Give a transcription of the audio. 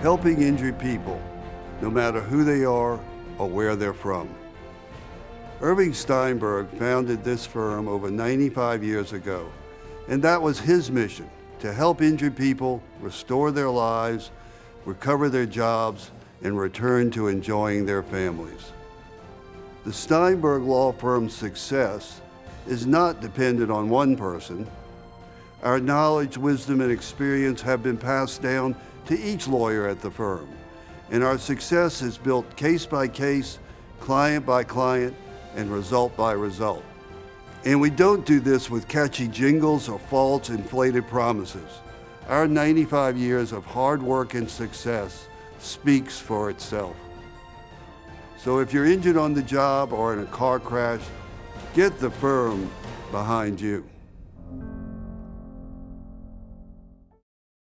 helping injured people, no matter who they are or where they're from. Irving Steinberg founded this firm over 95 years ago, and that was his mission, to help injured people restore their lives, recover their jobs, and return to enjoying their families. The Steinberg Law Firm's success is not dependent on one person. Our knowledge, wisdom, and experience have been passed down to each lawyer at the firm, and our success is built case by case, client by client, and result by result. And we don't do this with catchy jingles or false inflated promises. Our 95 years of hard work and success speaks for itself. So if you're injured on the job or in a car crash, get the firm behind you.